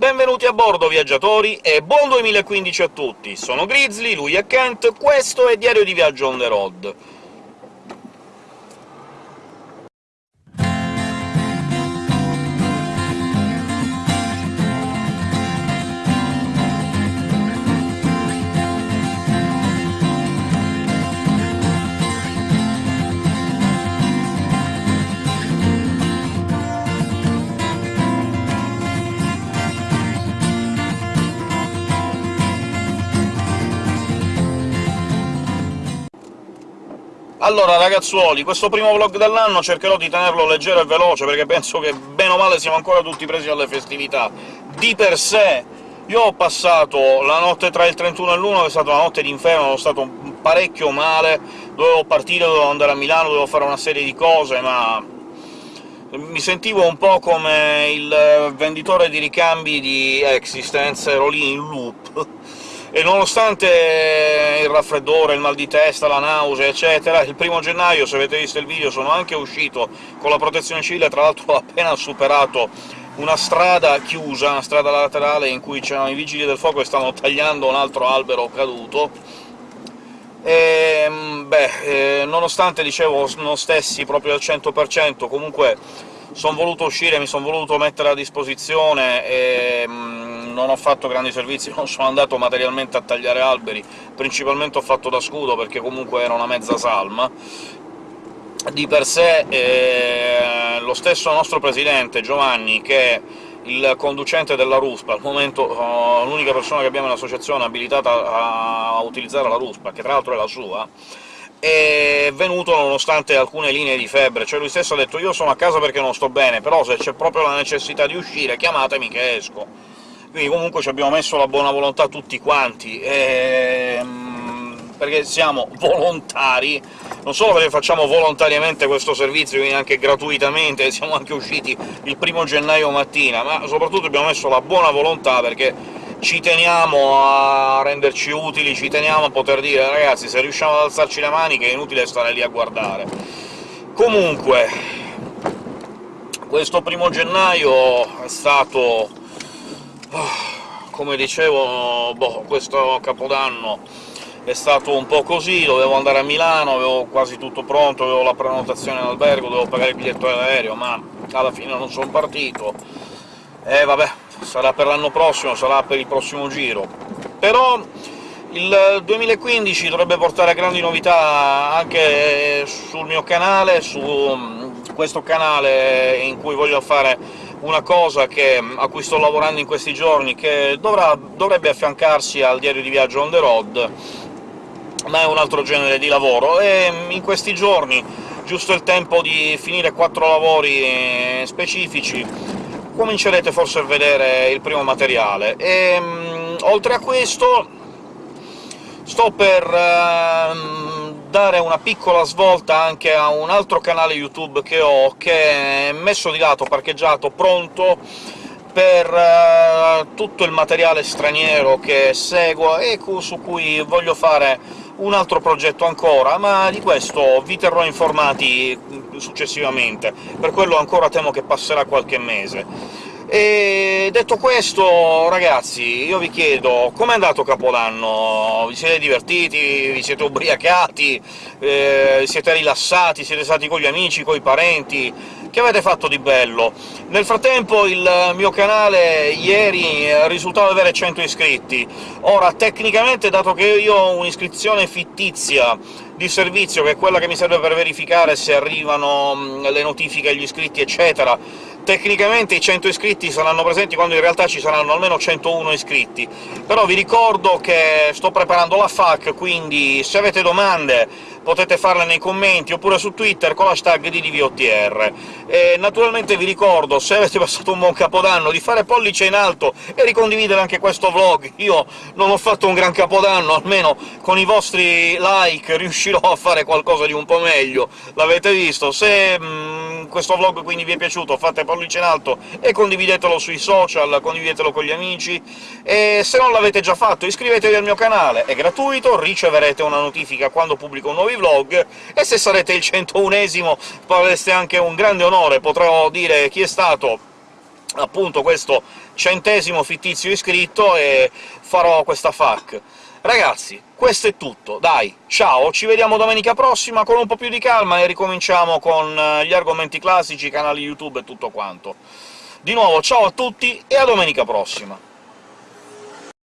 Benvenuti a bordo, viaggiatori, e buon 2015 a tutti! Sono Grizzly, lui è Kent, questo è Diario di Viaggio on the road. Allora, ragazzuoli, questo primo vlog dell'anno cercherò di tenerlo leggero e veloce, perché penso che bene o male siamo ancora tutti presi alle festività. Di per sé, io ho passato la notte tra il 31 e l'1, che è stata una notte d'inferno, sono stato parecchio male, dovevo partire, dovevo andare a Milano, dovevo fare una serie di cose, ma mi sentivo un po' come il venditore di ricambi di Existence, ero lì in loop e nonostante il raffreddore, il mal di testa, la nausea, eccetera, il primo gennaio, se avete visto il video, sono anche uscito con la protezione civile, tra l'altro ho appena superato una strada chiusa, una strada laterale in cui c'erano i vigili del fuoco e stavano tagliando un altro albero caduto, e, beh, eh, nonostante, dicevo, non stessi proprio al 100%, comunque sono voluto uscire, mi sono voluto mettere a disposizione e non ho fatto grandi servizi, non sono andato materialmente a tagliare alberi, principalmente ho fatto da scudo, perché comunque era una mezza salma. Di per sé eh, lo stesso nostro presidente, Giovanni, che è il conducente della RUSPA, al momento oh, l'unica persona che abbiamo in associazione abilitata a, a utilizzare la RUSPA, che tra l'altro è la sua, è venuto nonostante alcune linee di febbre, cioè lui stesso ha detto «io sono a casa perché non sto bene, però se c'è proprio la necessità di uscire chiamatemi che esco». Quindi comunque ci abbiamo messo la buona volontà tutti quanti, ehm, perché siamo volontari, non solo perché facciamo volontariamente questo servizio, quindi anche gratuitamente, siamo anche usciti il primo gennaio mattina, ma soprattutto abbiamo messo la buona volontà perché ci teniamo a renderci utili, ci teniamo a poter dire «ragazzi, se riusciamo ad alzarci le mani che è inutile stare lì a guardare». Comunque, questo primo gennaio è stato come dicevo, boh, questo Capodanno è stato un po' così, dovevo andare a Milano, avevo quasi tutto pronto, avevo la prenotazione in albergo, dovevo pagare il biglietto aereo, ma alla fine non sono partito. E vabbè, sarà per l'anno prossimo, sarà per il prossimo giro. Però il 2015 dovrebbe portare grandi novità anche sul mio canale, su questo canale in cui voglio fare una cosa che, a cui sto lavorando in questi giorni, che dovrà, dovrebbe affiancarsi al diario di viaggio on the road, ma è un altro genere di lavoro, e in questi giorni, giusto il tempo di finire quattro lavori specifici, comincerete forse a vedere il primo materiale. E, oltre a questo sto per... Uh, dare una piccola svolta anche a un altro canale YouTube che ho, che è messo di lato, parcheggiato, pronto per uh, tutto il materiale straniero che seguo e su cui voglio fare un altro progetto ancora, ma di questo vi terrò informati successivamente, per quello ancora temo che passerà qualche mese. E detto questo, ragazzi, io vi chiedo com'è andato Capodanno? Vi siete divertiti? Vi siete ubriacati? Eh, siete rilassati? Siete stati con gli amici, con i parenti? Che avete fatto di bello? Nel frattempo il mio canale ieri risultava avere 100 iscritti. Ora, tecnicamente, dato che io ho un'iscrizione fittizia di servizio, che è quella che mi serve per verificare se arrivano le notifiche agli iscritti, eccetera, tecnicamente i 100 iscritti saranno presenti quando in realtà ci saranno almeno 101 iscritti. Però vi ricordo che sto preparando la FAQ, quindi se avete domande potete farle nei commenti, oppure su Twitter con l'hashtag di DVOTR. E naturalmente vi ricordo, se avete passato un buon Capodanno, di fare pollice in alto e ricondividere anche questo vlog. Io non ho fatto un gran Capodanno, almeno con i vostri like riuscirò a fare qualcosa di un po' meglio, l'avete visto. Se mh, mm, questo vlog quindi vi è piaciuto, fate pollice in alto e condividetelo sui social, condividetelo con gli amici, e se non l'avete già fatto iscrivetevi al mio canale, è gratuito, riceverete una notifica quando pubblico nuovi vlog, e se sarete il 101esimo avreste anche un grande onore, potrò dire chi è stato appunto questo centesimo fittizio iscritto e farò questa FAC. Ragazzi, questo è tutto, dai, ciao, ci vediamo domenica prossima con un po' più di calma e ricominciamo con eh, gli argomenti classici, canali YouTube e tutto quanto. Di nuovo ciao a tutti e a domenica prossima!